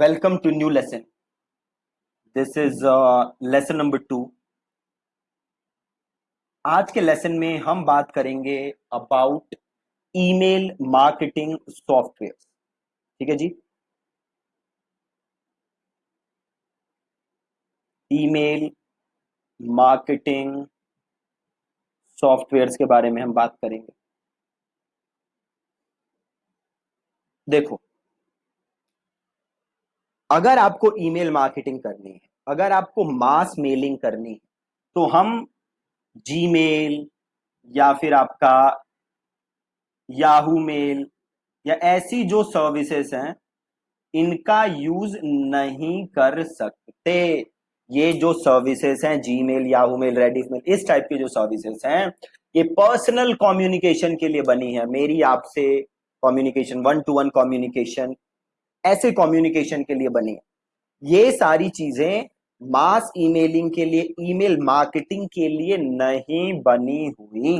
welcome to new lesson. This is lesson number two آج کے lesson میں ہم بات کریں گے about email marketing software ٹھیک ہے جی؟ Email marketing software کے بارے میں ہم بات کریں گے. دیکھو اگر آپ کو ای میل مارکیٹنگ کرنی ہے، اگر آپ کو ماس میلنگ کرنی ہے، تو ہم جی میل یا پھر آپ کا یاہو میل یا ایسی جو سروسز ہیں، ان کا یوز نہیں کر سکتے۔ یہ جو سروسز ہیں جی میل یاہو میل ریڈیف میل اس ٹائپ کے جو سروسز ہیں، یہ پرسنل کمیونیکیشن کے لیے بنی ہے میری آپ سے communication one to one communication ایسے کمیونیکیشن کے لیے بنی ہے یہ ساری چیزیں ماس ای میلنگ کے لیے ای میل مارکیٹنگ کے لیے نہیں بنی ہوئی۔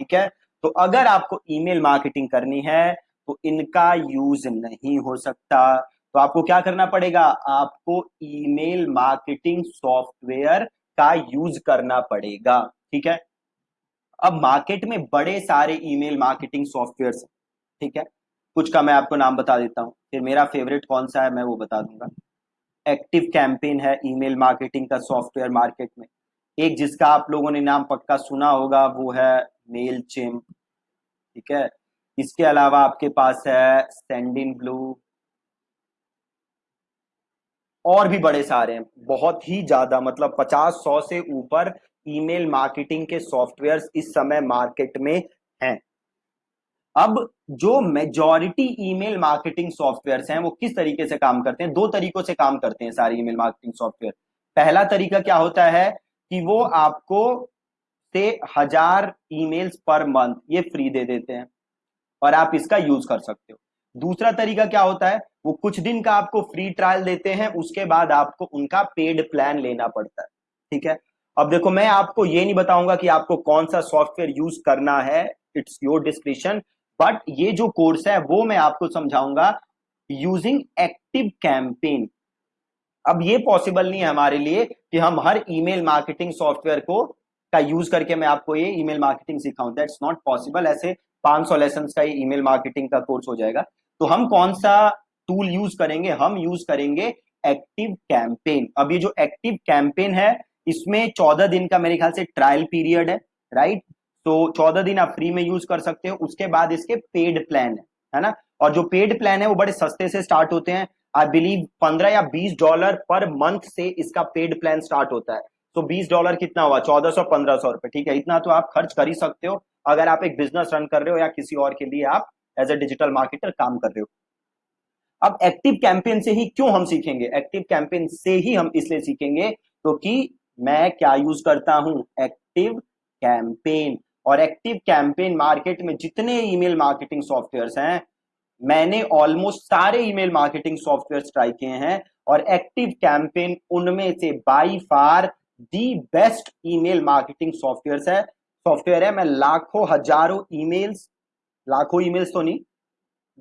ٹھیک ہے؟ تو اگر آپ کو ای میل مارکیٹنگ کرنی ہے تو ان کا یوز نہیں ہو سکتا۔ تو آپ کو کیا کرنا پڑے گا؟ آپ کو email marketing software کا یوز کرنا پڑے گا۔ ٹھیک ہے؟ اب مارکیٹ میں بڑے سارے email marketing software ٹھیک ہے؟ کچھ کا میں آپ کو نام بتا دیتا ہوں پھر میرا فیوریٹ کون سا ہے میں وہ بتا دوں گا۔ ایکٹیو کیمپین ہے ای میل مارکیٹنگ کا سافٹ ویئر مارکیٹ میں۔ ایک جس کا آپ لوگوں نے نام پکا سنا ہوگا وہ ہے میل چم ٹھیک ہے؟ اس کے علاوہ آپ کے پاس ہے سینڈن بلو اور بھی بڑے سارے ہیں۔ بہت ہی زیادہ مطلب پچاس سو سے اوپر ای میل مارکیٹنگ کے سافٹ ویئر اس سمے مارکیٹ میں ہیں۔ اب جو majority email marketing softwares ہیں وہ کس طریقے سے کام کرتے ہیں؟ دو طریقوں سے کام کرتے ہیں سارے email marketing software پہلا طریقہ کیا ہوتا ہے کہ وہ آپ کو سے ہزار ای میل پر منتھ یہ فری دے دیتے ہیں اور آپ اس کا یوز کر سکتے ہو۔ دوسرا طریقہ کیا ہوتا ہے؟ وہ کچھ دن کا آپ کو فری ٹرائل دیتے ہیں، اس کے بعد آپ کو ان کا پیڈ پلان لینا پڑتا ہے۔ ٹھیک ہے؟ اب دیکھو، میں آپ کو یہ نہیں بتاؤں گا کہ آپ کو کون سا سافٹ ویئر یوز کرنا ہے۔ اٹس یور ڈسکریشن بٹ یہ جو کورس ہے، وہ میں آپ کو سمجھاؤں گا یوزنگ ایکٹیو کیمپین اب یہ پاسبل نہیں ہے ہمارے لیے کہ ہم ہر email marketing software کو کا یوز کر کے میں آپ کو یہ ای میل مارکیٹنگ سکھاؤں. دیٹس ناٹ پاسبل ایسے پانچ سو لیسنس کا ای میل مارکیٹنگ کا کورس ہو جائے گا. تو ہم کون سا ٹول یوز کریں گے؟ ہم یوز کریں گے ایکٹیو کیمپین اب یہ جو ایکٹیو کیمپین ہے، اس میں چودہ دن کا میرے خیال سے ٹرائل پیریڈ ہے رائٹ right? تو چودہ دن آپ فری میں یوز کر سکتے ہو۔ اس کے بعد اس کے پیڈ پلان ہے نا؟ اور جو پیڈ پلان ہے، وہ بڑے سستے سے سٹارٹ ہوتے ہیں۔ آئی بلیو پندرہ یا بیس ڈالر پر منتھ سے اس کا پیڈ پلان سٹارٹ ہوتا ہے۔ تو بیس ڈالر کتنا ہوا؟ چودہ سو، پندرہ سو روپے، ٹھیک ہے؟ اتنا تو آپ خرچ کر ہی سکتے ہو۔ اگر آپ ایک بزنس رن کر رہے ہو یا کسی اور کے لیے آپ ایز اے ڈیجیٹل مارکیٹر کام کر رہے ہو۔ اب ایکٹیو کیمپین سے ہی کیوں ہم سیکھیں گے؟ ایکٹیو کیمپین سے ہی ہم اس لیے سیکھیں گے کیونکہ میں کیا یوز کرتا ہوں؟ ایکٹیو کیمپین اور ایکٹیو کیمپین مارکیٹ میں جتنے email marketing softwares ہیں، میں نے آلموسٹ سارے email marketing software try کیے ہیں اور ایکٹیو کیمپین ان میں سے by far the best email marketing softwares ہے سافٹ ویئر ہے، میں لاکھوں، ہزاروں ای میلز لاکھوں ای میلز تو نہیں،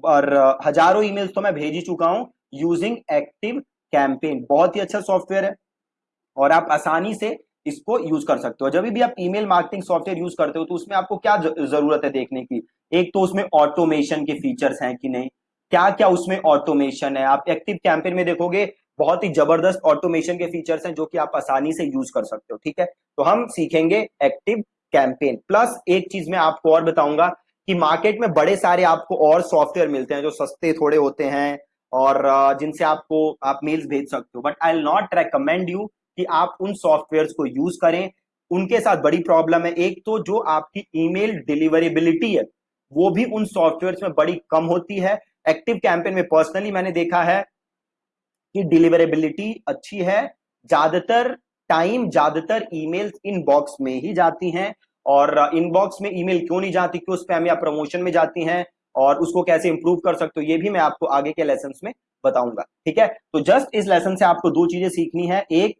اور ہزاروں ای میلز تو میں بھیج ہی چکا ہوں یوزنگ ایکٹیو کیمپین بہت ہی اچھا سافٹ ویئر ہے اور آپ آسانی سے اس کو یوز کر سکتے ہو۔ جب بھی آپ email marketing software use کرتے ہو تو اس میں آپ کو کیا ضرورت ہے دیکھنے کی؟ ایک تو اس میں آٹومیشن کے فیچرز ہیں کہ نہیں؟ کیا کیا اس میں آٹومیشن ہے؟ آپ ایکٹیو کیمپین میں دیکھو گے، بہت ہی زبردست آٹومیشن کے فیچرز ہیں جو کہ آپ آسانی سے یوز کر سکتے ہو، ٹھیک ہے؟ تو ہم سیکھیں گے ایکٹیو کیمپین پلس ایک چیز میں آپ کو اور بتاؤں گا کہ مارکیٹ میں بڑے سارے آپ کو اور سافٹ ویئر ملتے ہیں جو سستے تھوڑے ہوتے ہیں اور جن سے آپ کو آپ میلز بھیج سکتے ہو۔ But I not recommend you کہ آپ ان سافٹ ویئرز کو یوز کریں۔ ان کے ساتھ بڑی پرابلم ہے۔ ایک تو جو آپ کی ای میل ڈیلیوریبلٹی ہے، وہ بھی ان سافٹ ویئرز میں بڑی کم ہوتی ہے۔ ایکٹیو کیمپین میں پرسنلی میں نے دیکھا ہے کہ ڈیلیوریبلٹی اچھی ہے۔ زیادہ تر ٹائم زیادہ تر ای میل ان باکس میں ہی جاتی ہیں۔ اور ان باکس میں ای میل کیوں نہیں جاتی؟ کیوں اس پہ ہم یا پروموشن میں جاتی ہیں؟ اور اس کو کیسے امپروو کر سکتے یہ بھی میں آپ کو آگے کے لیسنس میں بتاؤں گا۔ ٹھیک ہے؟ تو جسٹ اس لیسن سے آپ کو دو چیزیں سیکھنی ہے ایک